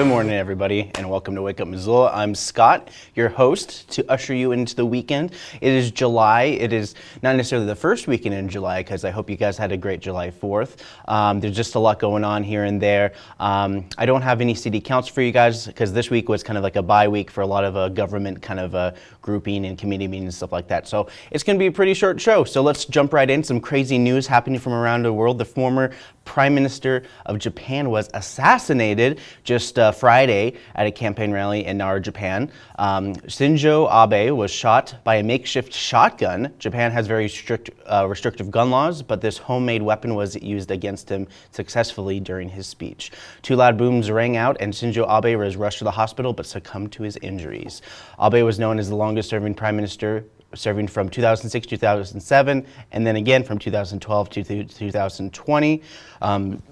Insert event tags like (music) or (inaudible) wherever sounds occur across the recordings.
Good morning, everybody, and welcome to Wake Up Missoula. I'm Scott, your host, to usher you into the weekend. It is July. It is not necessarily the first weekend in July, because I hope you guys had a great July 4th. Um, there's just a lot going on here and there. Um, I don't have any city counts for you guys, because this week was kind of like a bye week for a lot of uh, government kind of uh, grouping and committee meetings and stuff like that. So it's going to be a pretty short show. So let's jump right in. Some crazy news happening from around the world. The former Prime Minister of Japan was assassinated just uh, Friday at a campaign rally in Nara, Japan. Um, Shinzo Abe was shot by a makeshift shotgun. Japan has very strict, uh, restrictive gun laws, but this homemade weapon was used against him successfully during his speech. Two loud booms rang out, and Shinzo Abe was rushed to the hospital but succumbed to his injuries. Abe was known as the longest serving prime minister serving from 2006 to 2007 and then again from 2012 to 2020 um,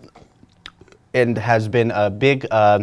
and has been a big uh,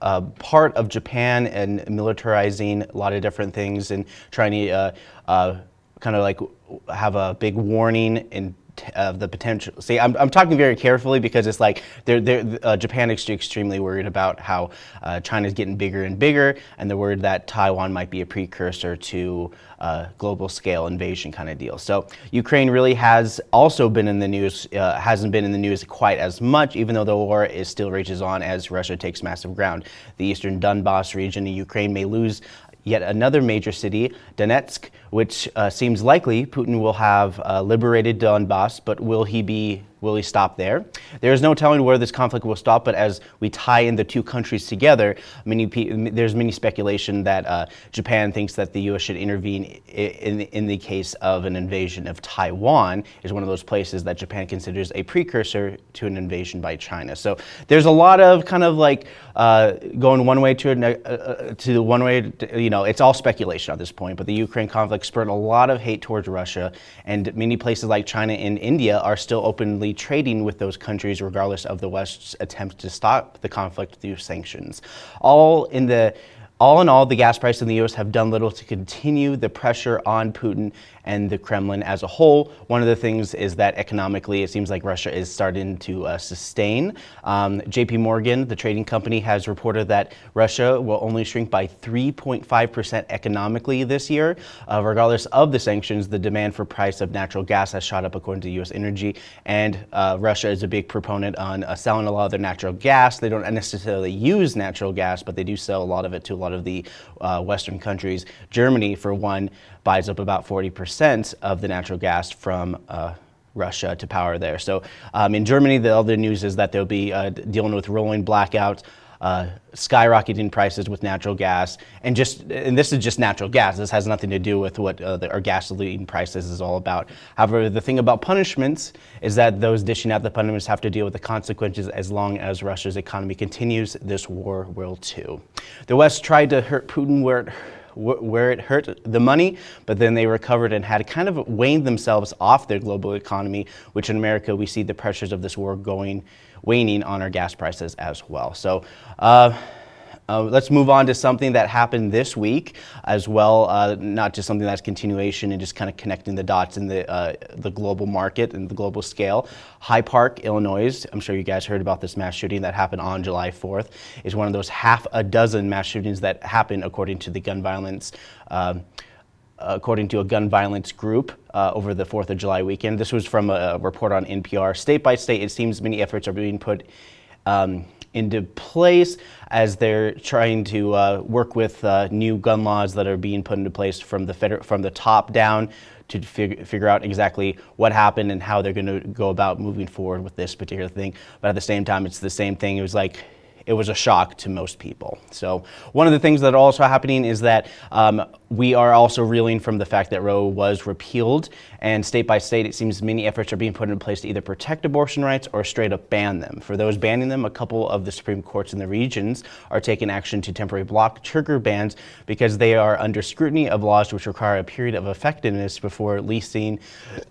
uh, part of Japan and militarizing a lot of different things and trying to uh, uh kind of like have a big warning in of the potential. See, I'm, I'm talking very carefully because it's like they're, they're, uh, Japan is extremely worried about how uh, China is getting bigger and bigger, and they're worried that Taiwan might be a precursor to uh, global scale invasion kind of deal. So Ukraine really has also been in the news, uh, hasn't been in the news quite as much, even though the war is still rages on as Russia takes massive ground. The eastern Donbass region in Ukraine may lose yet another major city, Donetsk, which uh, seems likely Putin will have uh, liberated Donbass, but will he be Will he stop there? There is no telling where this conflict will stop, but as we tie in the two countries together, many there's many speculation that uh, Japan thinks that the U.S. should intervene in, in the case of an invasion of Taiwan, is one of those places that Japan considers a precursor to an invasion by China. So there's a lot of kind of like uh, going one way to, uh, uh, to one way, to, you know, it's all speculation at this point, but the Ukraine conflict spurred a lot of hate towards Russia, and many places like China and India are still openly trading with those countries regardless of the West's attempt to stop the conflict through sanctions. All in the all in all, the gas prices in the U.S. have done little to continue the pressure on Putin and the Kremlin as a whole. One of the things is that economically, it seems like Russia is starting to uh, sustain. Um, JP Morgan, the trading company, has reported that Russia will only shrink by 3.5% economically this year. Uh, regardless of the sanctions, the demand for price of natural gas has shot up according to U.S. Energy, and uh, Russia is a big proponent on uh, selling a lot of their natural gas. They don't necessarily use natural gas, but they do sell a lot of it to a lot of the uh, Western countries. Germany, for one, buys up about 40% of the natural gas from uh, Russia to power there. So um, in Germany, the other news is that they'll be uh, dealing with rolling blackouts, uh, skyrocketing prices with natural gas, and just and this is just natural gas. This has nothing to do with what uh, the, our gasoline prices is all about. However, the thing about punishments is that those dishing out the punishments have to deal with the consequences as long as Russia's economy continues. This war will too. The West tried to hurt Putin where it where it hurt the money, but then they recovered and had kind of waned themselves off their global economy, which in America we see the pressures of this war going, waning on our gas prices as well. So. Uh, uh, let's move on to something that happened this week as well, uh, not just something that's continuation and just kind of connecting the dots in the, uh, the global market and the global scale. High Park, Illinois, I'm sure you guys heard about this mass shooting that happened on July 4th, is one of those half a dozen mass shootings that happened according to the gun violence um, according to a gun violence group uh, over the 4th of July weekend. This was from a report on NPR. State by state, it seems many efforts are being put um, into place as they're trying to uh, work with uh, new gun laws that are being put into place from the from the top down to fig- figure out exactly what happened and how they're going to go about moving forward with this particular thing. But at the same time, it's the same thing. It was like it was a shock to most people. So one of the things that also happening is that um, we are also reeling from the fact that Roe was repealed, and state by state, it seems many efforts are being put in place to either protect abortion rights or straight up ban them. For those banning them, a couple of the Supreme Courts in the regions are taking action to temporarily block trigger bans because they are under scrutiny of laws which require a period of effectiveness before leasing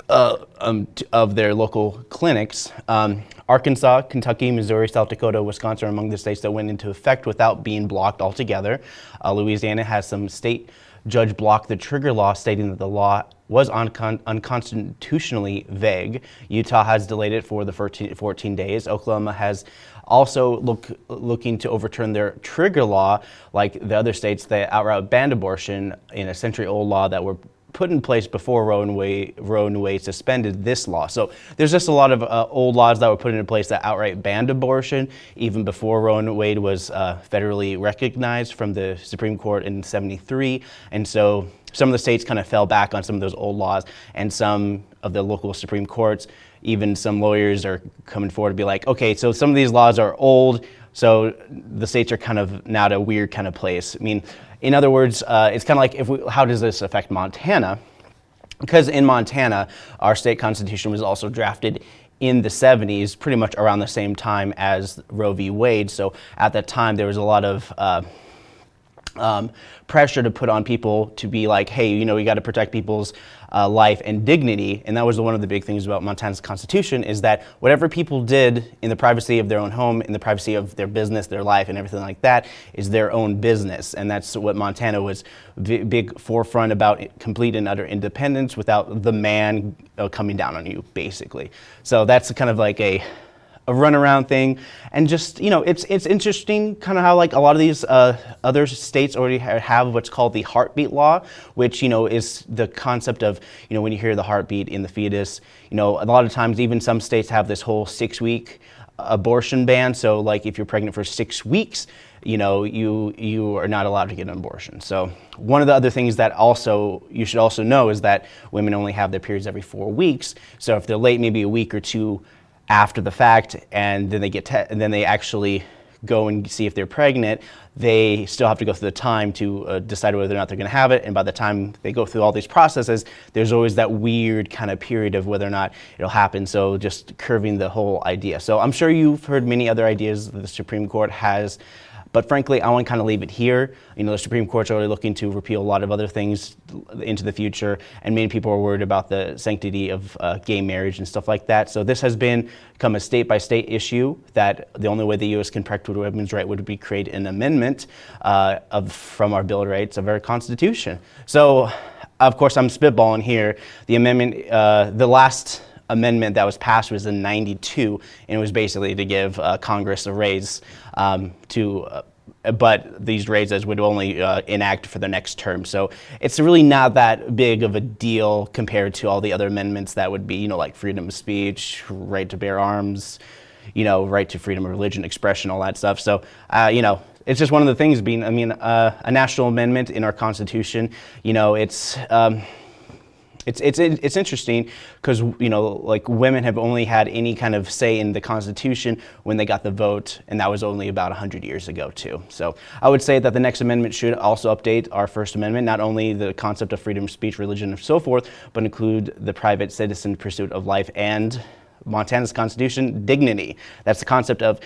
uh, um, of their local clinics. Um, Arkansas, Kentucky, Missouri, South Dakota, Wisconsin are among the states that went into effect without being blocked altogether. Uh, Louisiana has some state judge blocked the trigger law, stating that the law was uncon unconstitutionally vague. Utah has delayed it for the 14, 14 days. Oklahoma has also look, looking to overturn their trigger law, like the other states that outright banned abortion in a century-old law that were put in place before Roe and Wade, Roe and Wade suspended this law. So there's just a lot of uh, old laws that were put into place that outright banned abortion, even before Roe and Wade was uh, federally recognized from the Supreme Court in 73. And so some of the states kind of fell back on some of those old laws, and some of the local Supreme Courts, even some lawyers are coming forward to be like, okay, so some of these laws are old, so the states are kind of now at a weird kind of place. I mean, in other words, uh, it's kind of like if we, how does this affect Montana? Because in Montana, our state constitution was also drafted in the 70s, pretty much around the same time as Roe v. Wade. So at that time, there was a lot of uh, um, pressure to put on people to be like, hey, you know, we got to protect people's uh, life and dignity. And that was one of the big things about Montana's constitution is that whatever people did in the privacy of their own home, in the privacy of their business, their life, and everything like that is their own business. And that's what Montana was big forefront about complete and utter independence without the man uh, coming down on you, basically. So that's kind of like a a runaround thing. And just, you know, it's, it's interesting kind of how like a lot of these uh, other states already have what's called the heartbeat law, which, you know, is the concept of, you know, when you hear the heartbeat in the fetus, you know, a lot of times even some states have this whole six week abortion ban. So like if you're pregnant for six weeks, you know, you, you are not allowed to get an abortion. So one of the other things that also, you should also know is that women only have their periods every four weeks. So if they're late, maybe a week or two after the fact and then they get and then they actually go and see if they're pregnant, they still have to go through the time to uh, decide whether or not they're going to have it. And by the time they go through all these processes, there's always that weird kind of period of whether or not it'll happen. So just curving the whole idea. So I'm sure you've heard many other ideas that the Supreme Court has but frankly, I want to kind of leave it here. You know, the Supreme Court's already looking to repeal a lot of other things into the future, and many people are worried about the sanctity of uh, gay marriage and stuff like that. So this has been become a state-by-state -state issue that the only way the U.S. can protect women's right would be create an amendment uh, of from our Bill of Rights of our Constitution. So, of course, I'm spitballing here. The amendment, uh, the last amendment that was passed was in 92, and it was basically to give uh, Congress a raise um, to uh, but these raises would only uh, enact for the next term. So it's really not that big of a deal compared to all the other amendments that would be, you know, like freedom of speech, right to bear arms, you know, right to freedom of religion, expression, all that stuff. So, uh, you know, it's just one of the things being, I mean, uh, a national amendment in our Constitution, you know, it's, um, it's, it's, it's interesting because, you know, like women have only had any kind of say in the Constitution when they got the vote, and that was only about 100 years ago, too. So I would say that the next amendment should also update our First Amendment, not only the concept of freedom of speech, religion, and so forth, but include the private citizen pursuit of life and Montana's Constitution, dignity. That's the concept of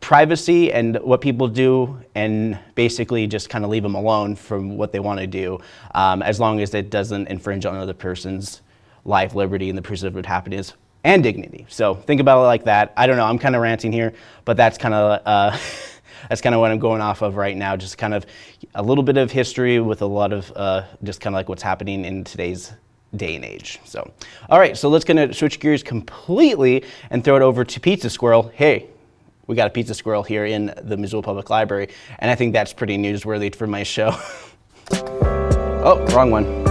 privacy and what people do and basically just kind of leave them alone from what they want to do um, as long as it doesn't infringe on another person's life, liberty, and the pursuit of happiness and dignity. So think about it like that. I don't know, I'm kind of ranting here, but that's kind of uh, (laughs) that's kind of what I'm going off of right now, just kind of a little bit of history with a lot of uh, just kind of like what's happening in today's day and age. So, all right, so let's kind of switch gears completely and throw it over to Pizza Squirrel. Hey, we got a pizza squirrel here in the Missoula Public Library, and I think that's pretty newsworthy for my show. (laughs) oh, wrong one. (laughs)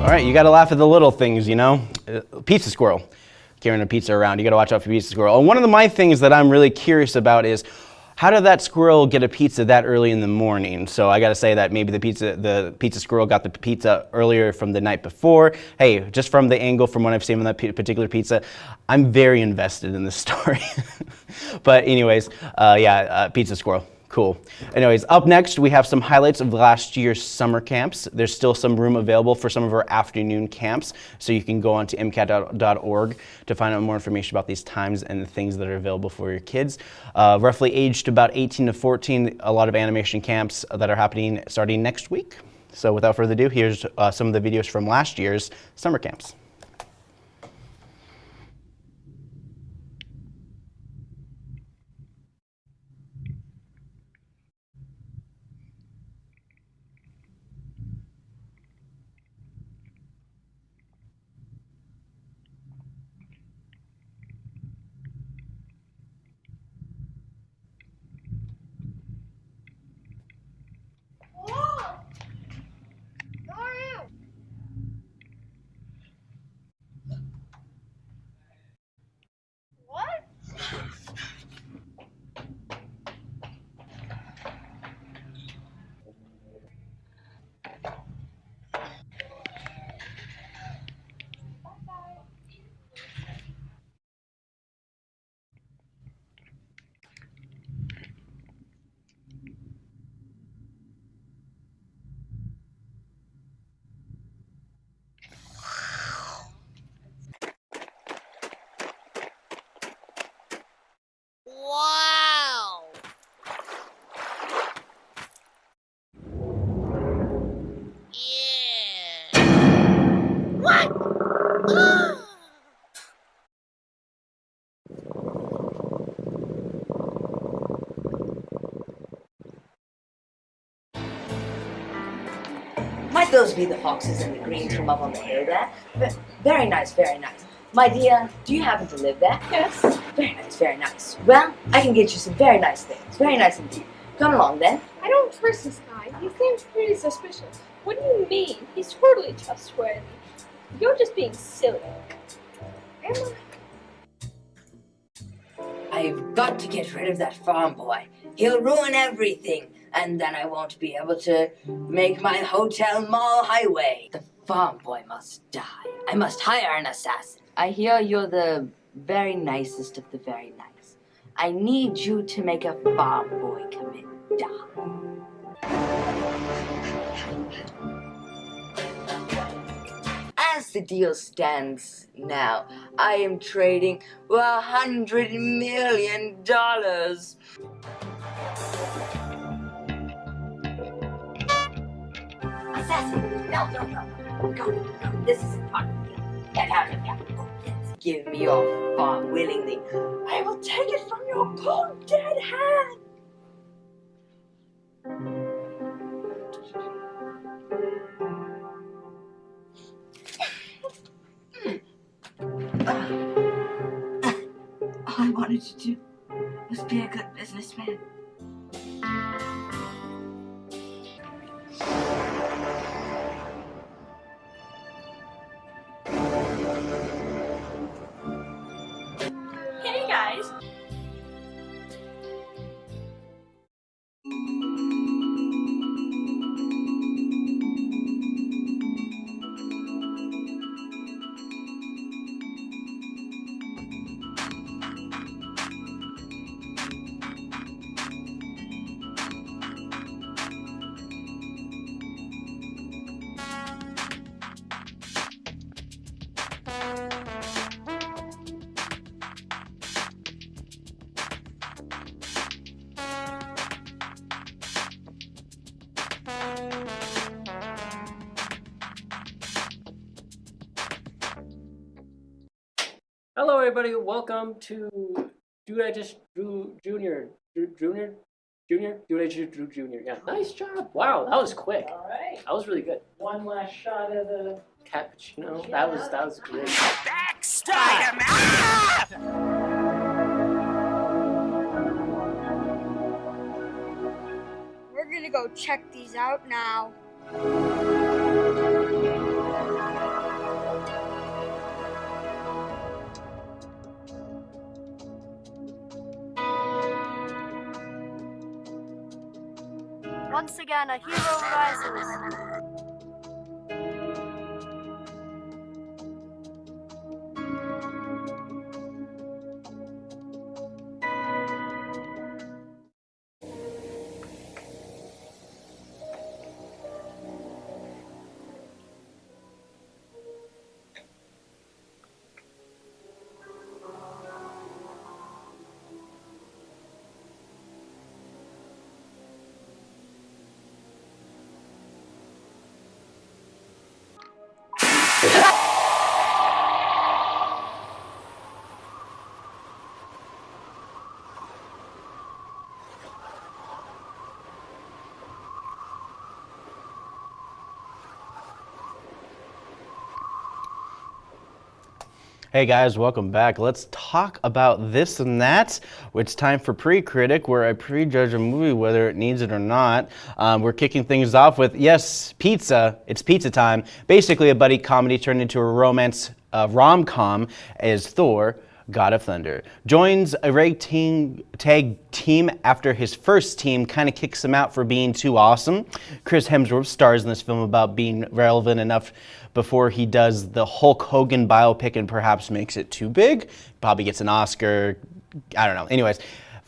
All right, you gotta laugh at the little things, you know? Uh, pizza squirrel, carrying a pizza around, you gotta watch out for pizza squirrel. And one of the, my things that I'm really curious about is, how did that squirrel get a pizza that early in the morning? So I got to say that maybe the pizza, the pizza squirrel got the pizza earlier from the night before. Hey, just from the angle from what I've seen on that particular pizza, I'm very invested in this (laughs) story. but anyways, uh, yeah, uh, pizza squirrel. Cool. Anyways, up next, we have some highlights of last year's summer camps. There's still some room available for some of our afternoon camps, so you can go on to mcat.org to find out more information about these times and the things that are available for your kids. Uh, roughly aged about 18 to 14, a lot of animation camps that are happening starting next week. So without further ado, here's uh, some of the videos from last year's summer camps. Those be the foxes and the greens from up on the hill there? Very nice, very nice. My dear, do you happen to live there? Yes. Very nice, very nice. Well, I can get you some very nice things. Very nice indeed. Come along then. I don't trust this guy. He seems pretty suspicious. What do you mean? He's totally trustworthy. You're just being silly. Am I? I've got to get rid of that farm boy. He'll ruin everything, and then I won't be able to make my hotel mall highway. The farm boy must die. I must hire an assassin. I hear you're the very nicest of the very nice. I need you to make a farm boy commit die. As the deal stands now, I am trading hundred million dollars. Assassin! No, no, no. Go, go. This the deal. Get out of here. Yes. Give me your farm willingly. I will take it from your cold dead hand. I wanted to do was be a good businessman. Hello, everybody. Welcome to Do I Just Drew Junior? Drew Junior? Junior? Do I Just Drew Junior? Yeah. Nice job. Wow, that was quick. All right. That was really good. One last shot of the. Cappuccino. That was that was great. We're gonna go check these out now. Once again, a hero rises. Hey guys, welcome back. Let's talk about this and that. It's time for Pre-Critic, where I prejudge a movie whether it needs it or not. Um, we're kicking things off with, yes, pizza. It's pizza time. Basically a buddy comedy turned into a romance uh, rom-com as Thor, God of Thunder. Joins a ragtag tag team after his first team kind of kicks him out for being too awesome. Chris Hemsworth stars in this film about being relevant enough before he does the Hulk Hogan biopic and perhaps makes it too big. Probably gets an Oscar. I don't know. Anyways.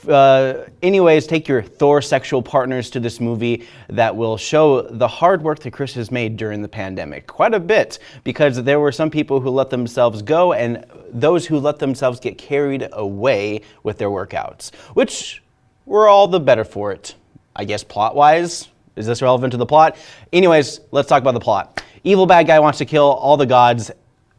Uh, anyways, take your Thor sexual partners to this movie that will show the hard work that Chris has made during the pandemic. Quite a bit, because there were some people who let themselves go and those who let themselves get carried away with their workouts, which we're all the better for it. I guess plot wise. Is this relevant to the plot? Anyways, let's talk about the plot. Evil bad guy wants to kill all the gods.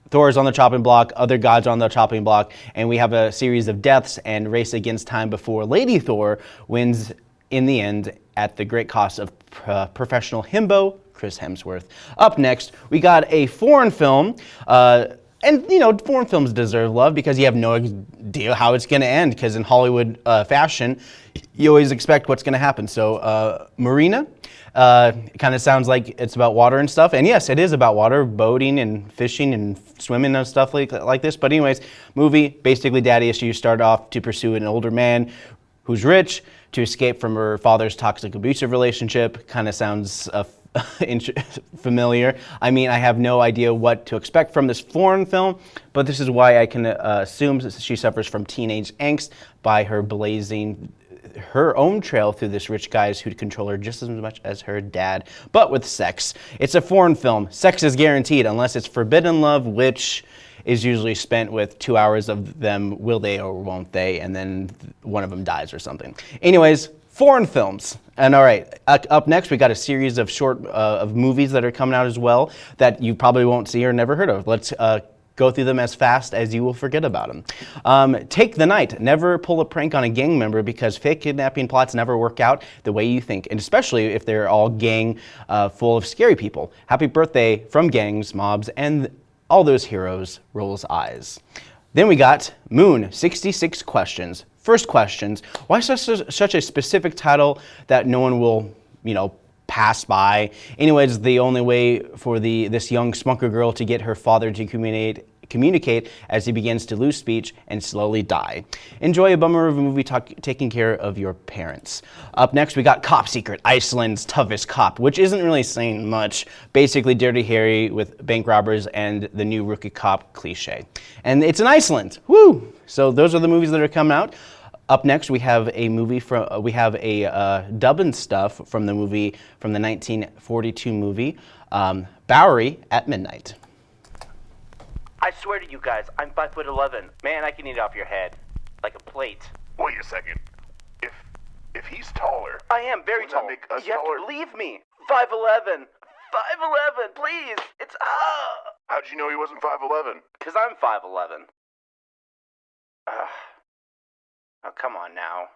Thor is on the chopping block, other gods are on the chopping block, and we have a series of deaths and race against time before Lady Thor wins in the end at the great cost of uh, professional himbo Chris Hemsworth. Up next, we got a foreign film. Uh, and you know, foreign films deserve love because you have no idea how it's going to end. Because in Hollywood uh, fashion, you always expect what's going to happen. So, uh, Murina, uh, it kind of sounds like it's about water and stuff. And yes, it is about water, boating and fishing and swimming and stuff like, like this. But anyways, movie, basically daddy issues start off to pursue an older man who's rich to escape from her father's toxic abusive relationship. Kind of sounds uh, (laughs) (laughs) familiar. I mean, I have no idea what to expect from this foreign film, but this is why I can uh, assume she suffers from teenage angst by her blazing her own trail through this rich guys who'd control her just as much as her dad, but with sex. It's a foreign film. Sex is guaranteed unless it's forbidden love, which is usually spent with two hours of them will they or won't they, and then one of them dies or something. Anyways, foreign films. And all right, up next we got a series of short uh, of movies that are coming out as well that you probably won't see or never heard of. Let's uh, go through them as fast as you will forget about them. Um, take the night. Never pull a prank on a gang member because fake kidnapping plots never work out the way you think, and especially if they're all gang uh, full of scary people. Happy birthday from gangs, mobs, and all those heroes. Rolls eyes. Then we got Moon, 66 questions. First questions, why such a, such a specific title that no one will, you know, pass by. Anyways, the only way for the this young spunker girl to get her father to communicate communicate as he begins to lose speech and slowly die. Enjoy a bummer of a movie talk, taking care of your parents. Up next, we got Cop Secret, Iceland's toughest cop, which isn't really saying much. Basically, Dirty Harry with bank robbers and the new rookie cop cliche. And it's in Iceland. Woo! So those are the movies that are coming out. Up next, we have a movie from uh, we have a uh, dub and stuff from the movie from the 1942 movie um, Bowery at Midnight. I swear to you guys, I'm five foot eleven. Man, I can eat off your head like a plate. Wait a second. If if he's taller, I am very tall. make us you have to believe me. Five eleven. Five eleven, please. It's ah. how'd you know he wasn't five eleven? Cause I'm five eleven. Ugh. Oh come on now.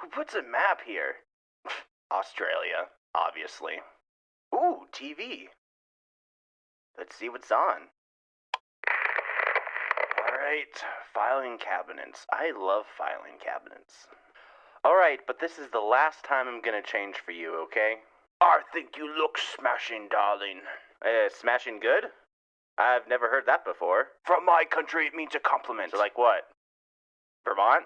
Who puts a map here? (laughs) Australia, obviously. Ooh, TV. Let's see what's on. Alright, filing cabinets. I love filing cabinets. Alright, but this is the last time I'm gonna change for you, okay? I think you look smashing, darling. Uh, smashing good? I've never heard that before. From my country, it means a compliment. So, like what? Vermont?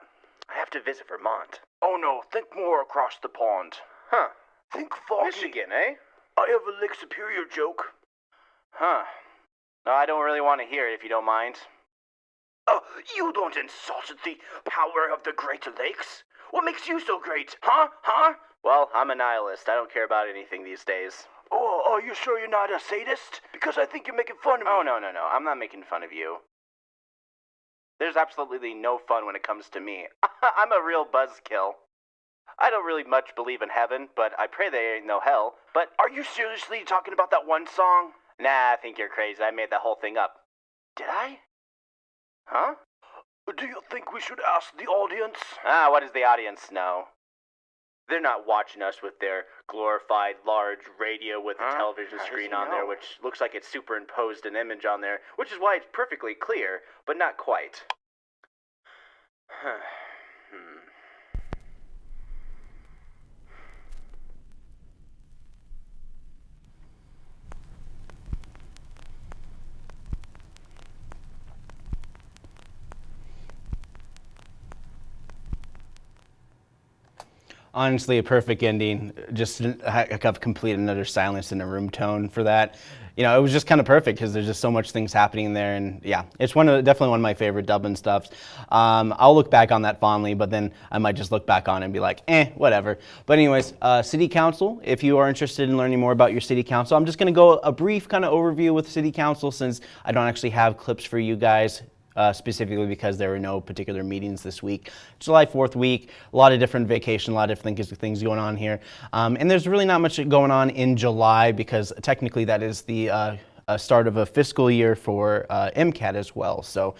To visit Vermont. Oh no, think more across the pond. Huh. Think foggy. Michigan, eh? I have a Lake Superior joke. Huh. No, I don't really want to hear it if you don't mind. Oh, you don't insult the power of the Great Lakes. What makes you so great, huh? Huh? Well, I'm a nihilist. I don't care about anything these days. Oh, are you sure you're not a sadist? Because I think you're making fun of me. Oh, no, no, no. I'm not making fun of you. There's absolutely no fun when it comes to me. (laughs) I'm a real buzzkill. I don't really much believe in heaven, but I pray there ain't no hell. But are you seriously talking about that one song? Nah, I think you're crazy. I made that whole thing up. Did I? Huh? Do you think we should ask the audience? Ah, what does the audience know? They're not watching us with their glorified large radio with a Huh? television How does screen he on there, know? which looks like it's superimposed an image on there, which is why it's perfectly clear, but not quite. (sighs) hmm. Honestly a perfect ending. Just have complete another silence in a room tone for that. You know, it was just kind of perfect because there's just so much things happening there, and yeah, it's one of definitely one of my favorite Dublin stuffs. Um, I'll look back on that fondly, but then I might just look back on it and be like, eh, whatever. But anyways, uh, City Council. If you are interested in learning more about your City Council, I'm just going to go a brief kind of overview with City Council since I don't actually have clips for you guys uh, specifically because there were no particular meetings this week. July 4th week, a lot of different vacation, a lot of different things, going on here. Um, and there's really not much going on in July because technically that is the uh, start of a fiscal year for uh, MCAT as well. So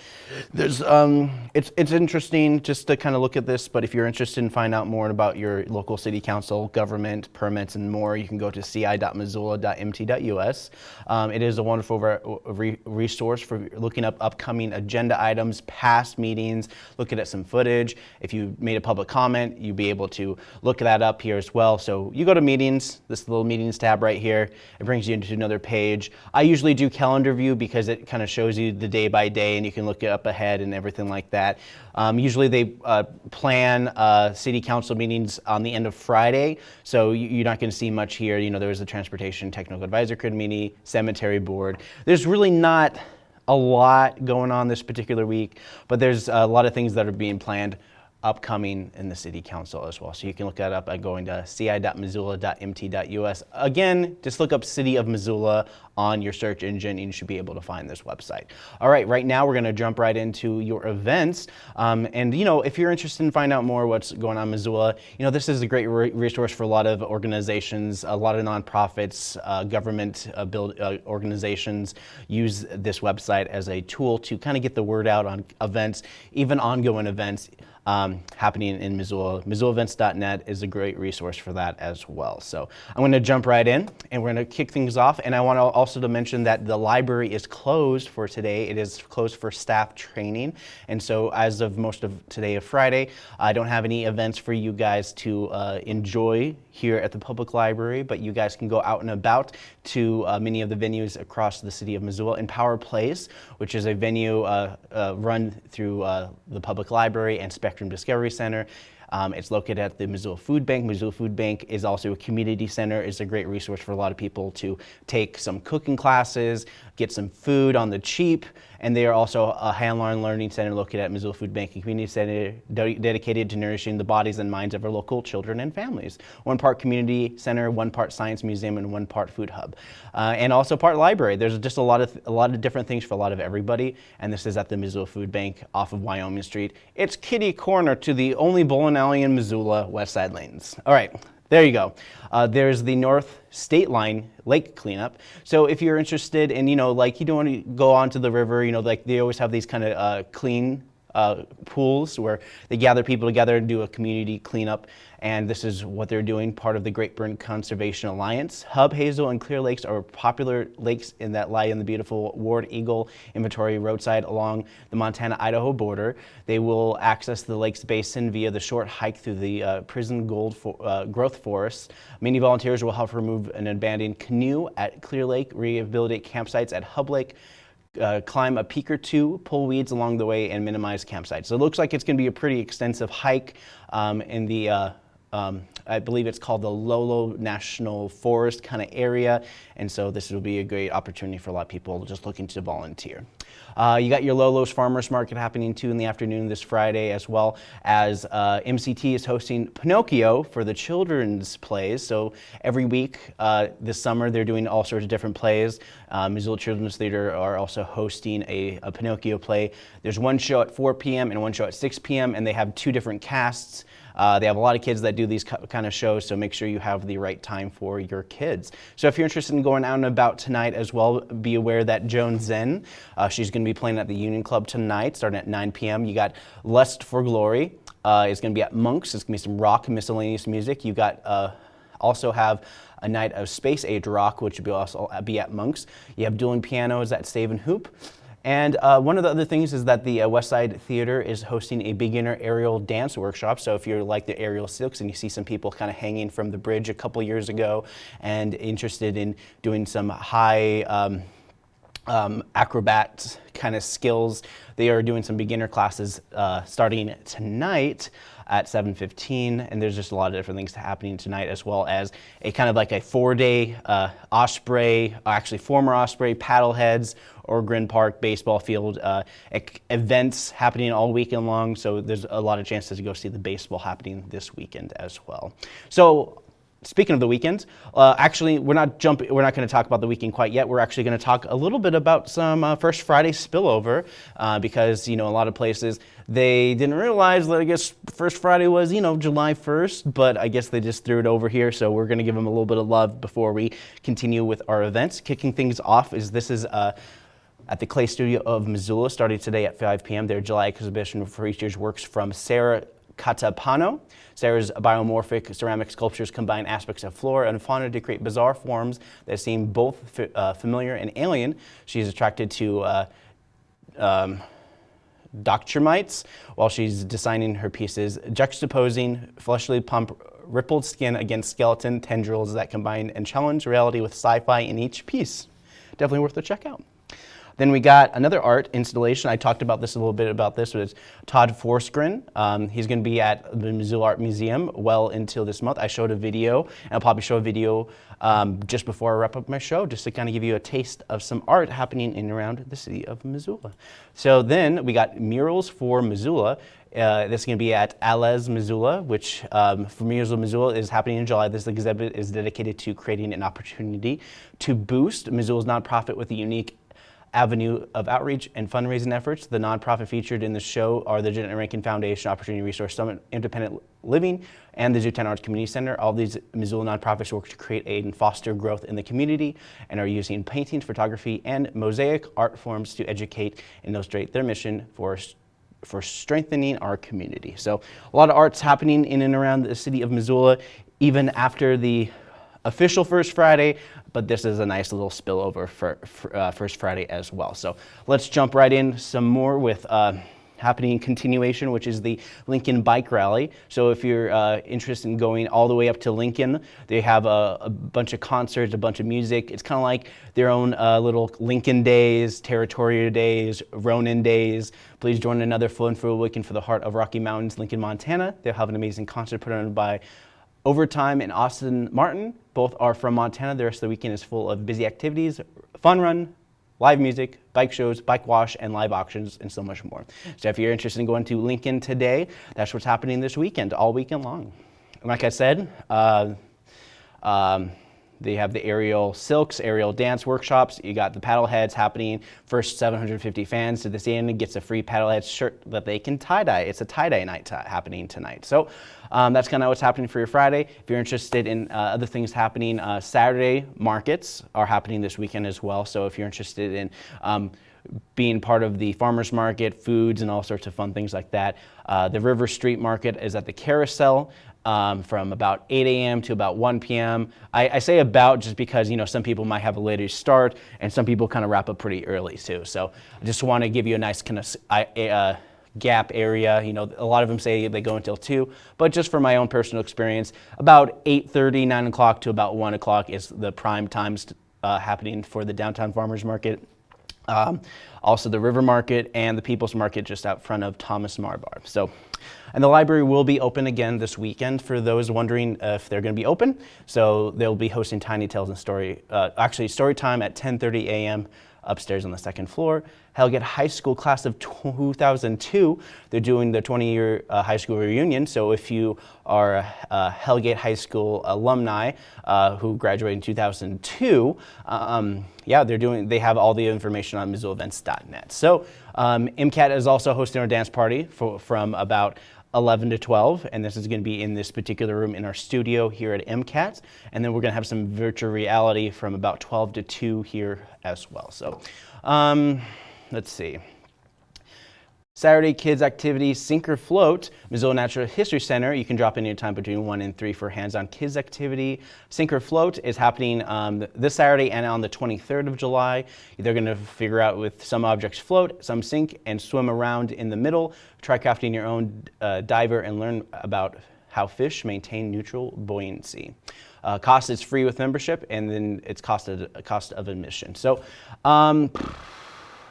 there's um, it's it's interesting just to kind of look at this. But if you're interested in find out more about your local city council, government, permits, and more, you can go to ci.missoula.mt.us. Um, it is a wonderful re- resource for looking up upcoming agenda items, past meetings, looking at some footage. If you made a public comment, you'd be able to look that up here as well. So you go to meetings, this little meetings tab right here, it brings you into another page. I usually do calendar view because it kind of shows you the day by day and you can look it up ahead and everything like that. Um, usually they uh, plan uh, city council meetings on the end of Friday, so you- you're not going to see much here. You know, there was the transportation technical advisor committee, cemetery board. There's really not a lot going on this particular week, but there's a lot of things that are being planned upcoming in the city council as well. So you can look that up by going to ci.missoula.mt.us. Again, just look up City of Missoula on your search engine and you should be able to find this website. All right, right now we're gonna jump right into your events. Um, and you know, if you're interested in finding out more what's going on in Missoula, you know, this is a great re- resource for a lot of organizations, a lot of nonprofits, uh, government uh, build, uh, organizations use this website as a tool to kind of get the word out on events, even ongoing events um, happening in Missoula. MissoulaEvents.net is a great resource for that as well. So I'm going to jump right in and we're going to kick things off. And I want to also to mention that the library is closed for today. It is closed for staff training. And so as of most of today of Friday, I don't have any events for you guys to uh, enjoy here at the public library, but you guys can go out and about to uh, many of the venues across the city of Missoula. Empower Place, which is a venue uh, uh, run through uh, the public library and Spectrum Discovery Center. Um, it's located at the Missoula Food Bank. Missoula Food Bank is also a community center. It's a great resource for a lot of people to take some cooking classes, get some food on the cheap, and they are also a hand-learned learning center located at Missoula Food Bank, a community center de- dedicated to nourishing the bodies and minds of our local children and families. One part community center, one part science museum, and one part food hub, uh, and also part library. There's just a lot of a lot of different things for a lot of everybody, and this is at the Missoula Food Bank off of Wyoming Street. It's kitty corner to the only bowling alley in Missoula, West Side Lanes. All right. There you go. Uh, there's the North State Line lake cleanup. So if you're interested in, you know, like you don't want to go onto the river, you know, like they always have these kind of uh, clean uh, pools where they gather people together and do a community cleanup. And this is what they're doing, part of the Great Burn Conservation Alliance. Hub, Hazel, and Clear Lakes are popular lakes in that lie in the beautiful Ward Eagle Inventory roadside along the Montana-Idaho border. They will access the lake's basin via the short hike through the uh, Prison Gold for, uh, Growth Forest. Many volunteers will help remove an abandoned canoe at Clear Lake, rehabilitate campsites at Hub Lake, uh, climb a peak or two, pull weeds along the way, and minimize campsites. So it looks like it's going to be a pretty extensive hike um, in the uh, um, I believe it's called the Lolo National Forest kind of area. And so this will be a great opportunity for a lot of people just looking to volunteer. Uh, you got your Lolo's Farmers Market happening too in the afternoon this Friday, as well as uh, MCT is hosting Pinocchio for the children's plays. So every week uh, this summer, they're doing all sorts of different plays. Uh, Missoula Children's Theater are also hosting a, a Pinocchio play. There's one show at 4 p.m. and one show at 6 p.m., and they have two different casts. Uh, they have a lot of kids that do these kind of shows, so make sure you have the right time for your kids. So if you're interested in going out and about tonight as well, be aware that Joan Zen, uh, she's going to be playing at the Union Club tonight, starting at 9 p.m. You got Lust for Glory. Uh, it's going to be at Monk's. It's going to be some rock miscellaneous music. You got uh, also have a night of space age rock, which will also be at Monk's. You have dueling pianos at Save and Hoop. And uh, one of the other things is that the uh, West Side Theater is hosting a beginner aerial dance workshop. So if you're like the aerial silks and you see some people kind of hanging from the bridge a couple years ago and interested in doing some high um, um, acrobat kind of skills, they are doing some beginner classes uh, starting tonight at 7.15 and there's just a lot of different things happening tonight as well as a kind of like a four-day uh, Osprey, actually former Osprey paddleheads Ogren Park baseball field uh, events happening all weekend long. So there's a lot of chances to go see the baseball happening this weekend as well. So speaking of the weekend, uh, actually, we're not jumping. We're not going to talk about the weekend quite yet. We're actually going to talk a little bit about some uh, First Friday spillover uh, because you know a lot of places they didn't realize that I guess First Friday was you know July 1st, but I guess they just threw it over here. So we're going to give them a little bit of love before we continue with our events. Kicking things off is this is. Uh, at the Clay Studio of Missoula, starting today at 5 p.m. Their July exhibition features works from Sarah Catapano. Sarah's biomorphic ceramic sculptures combine aspects of flora and fauna to create bizarre forms that seem both uh, familiar and alien. She's attracted to uh, um, while she's designing her pieces, juxtaposing fleshly pump rippled skin against skeleton tendrils that combine and challenge reality with sci-fi in each piece. Definitely worth a check out. Then we got another art installation. I talked about this a little bit about this. It's Todd Forsgren. Um, he's going to be at the Missoula Art Museum well until this month. I showed a video, and I'll probably show a video um, just before I wrap up my show, just to kind of give you a taste of some art happening in and around the city of Missoula. So then we got Murals for Missoula. Uh, this is going to be at Alez Missoula, which um, for Murals of Missoula is happening in July. This exhibit is dedicated to creating an opportunity to boost Missoula's nonprofit with a unique avenue of outreach and fundraising efforts. The nonprofit featured in the show are the Jeannette Rankin Foundation, Opportunity Resource Summit, Independent Living, and the Zootown Arts Community Center. All these Missoula nonprofits work to create aid and foster growth in the community and are using painting, photography, and mosaic art forms to educate and illustrate their mission for for strengthening our community. So a lot of arts happening in and around the city of Missoula, even after the official First Friday, but this is a nice little spillover for, for uh, First Friday as well. So let's jump right in some more with uh, happening continuation, which is the Lincoln Bike Rally. So if you're uh, interested in going all the way up to Lincoln, they have a, a bunch of concerts, a bunch of music. It's kind of like their own uh, little Lincoln Days, Territorial Days, Ronin Days. Please join another Full and Full Weekend for the Heart of Rocky Mountains, Lincoln, Montana. They'll have an amazing concert put on by Overtime and Austin Martin, both are from Montana. The rest of the weekend is full of busy activities, fun run, live music, bike shows, bike wash, and live auctions, and so much more. So if you're interested in going to Lincoln today, that's what's happening this weekend, all weekend long. And like I said, uh, um, they have the aerial silks, aerial dance workshops. You got the paddle heads happening. First 750 fans to this end gets a free paddlehead shirt that they can tie-dye. It's a tie-dye night happening tonight. So um, that's kind of what's happening for your Friday. If you're interested in uh, other things happening, uh, Saturday markets are happening this weekend as well. So if you're interested in um, being part of the farmers market, foods, and all sorts of fun things like that. Uh, the River Street Market is at the Carousel um, from about 8 a.m. to about 1 p.m. I, I, say about just because you know some people might have a later start and some people kind of wrap up pretty early too. So I just want to give you a nice kind of uh, gap area. You know, a lot of them say they go until 2, but just from my own personal experience, about 8.30, 9 o'clock to about 1 o'clock is the prime times uh, happening for the downtown farmers market. Um, also the River Market and the People's Market just out front of Thomas Meagher Bar. So, and the library will be open again this weekend for those wondering if they're going to be open. So they'll be hosting Tiny Tales and Story, uh, actually story time at 10:30 a.m. upstairs on the second floor. Hellgate High School class of 2002, they're doing the 20-year uh, high school reunion. So if you are a, a Hellgate High School alumni uh, who graduated in 2002, um, yeah, they're doing. They have all the information on MissoulaEvents.net. So um, MCAT is also hosting our dance party for, from about 11 to 12, and this is going to be in this particular room in our studio here at MCAT. And then we're going to have some virtual reality from about 12 to 2 here as well. So um, let's see. Saturday kids activities, sink or float, Missoula Natural History Center. You can drop in your time between 1 and 3 for hands-on kids activity. Sink or float is happening um, this Saturday and on the 23rd of July. They're going to figure out with some objects float, some sink, and swim around in the middle. Try crafting your own uh, diver and learn about how fish maintain neutral buoyancy. Uh, cost is free with membership, and then it's cost of, cost of admission. So. Um,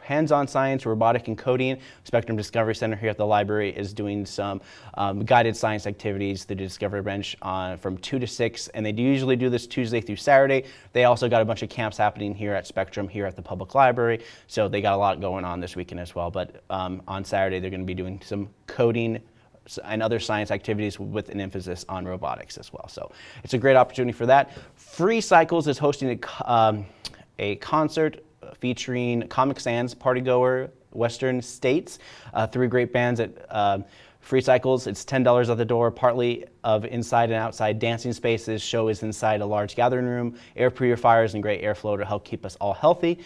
hands-on science, robotic and coding. Spectrum Discovery Center here at the library is doing some um, guided science activities the Discovery Bench on, from 2 to 6, and they do usually do this Tuesday through Saturday. They also got a bunch of camps happening here at Spectrum, here at the public library, so they got a lot going on this weekend as well. But um, on Saturday, they're going to be doing some coding and other science activities with an emphasis on robotics as well. So it's a great opportunity for that. Free Cycles is hosting a, um, a concert featuring Comic Sans, Partygoer, Western States, uh, three great bands at uh, Free Cycles. It's $10 at the door, partly of inside and outside dancing spaces. Show is inside a large gathering room, air purifiers and great airflow to help keep us all healthy.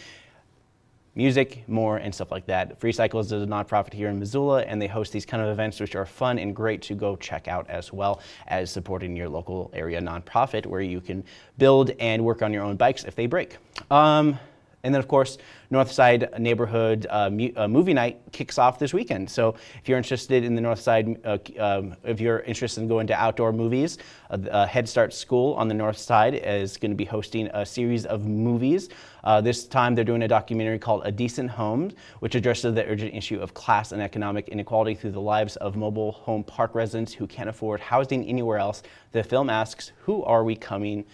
Music, more, and stuff like that. Free Cycles is a nonprofit here in Missoula, and they host these kind of events which are fun and great to go check out as well as supporting your local area nonprofit where you can build and work on your own bikes if they break. Um, and then, of course, Northside Neighborhood uh, uh, Movie Night kicks off this weekend. So if you're interested in the Northside, uh, um, if you're interested in going to outdoor movies, uh, Head Start School on the North Side is going to be hosting a series of movies. Uh, this time they're doing a documentary called A Decent Home, which addresses the urgent issue of class and economic inequality through the lives of mobile home park residents who can't afford housing anywhere else. The film asks, who are we coming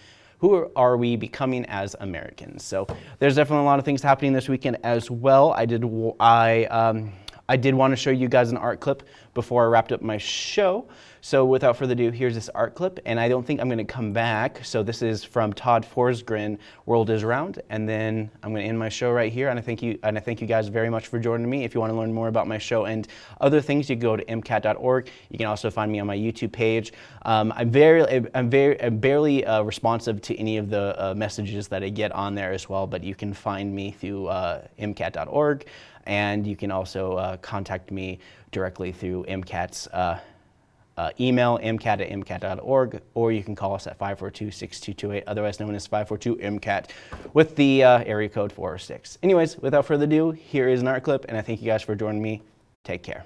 who are we becoming as Americans? So there's definitely a lot of things happening this weekend as well. I did, I, um, I did want to show you guys an art clip before I wrapped up my show. So without further ado, here's this art clip, and I don't think I'm going to come back. So this is from Todd Forsgren, World is Round, and then I'm going to end my show right here. And I thank you, and I thank you guys very much for joining me. If you want to learn more about my show and other things, you can go to mcat.org. You can also find me on my YouTube page. Um, I'm very, I'm very, I'm barely uh, responsive to any of the uh, messages that I get on there as well, but you can find me through uh, mcat.org, and you can also uh, contact me directly through MCAT's uh, uh, email mcat at mcat.org, or you can call us at 542-6228, otherwise known as 542-MCAT, with the uh, area code 406. Anyways, without further ado, here is an art clip, and I thank you guys for joining me. Take care.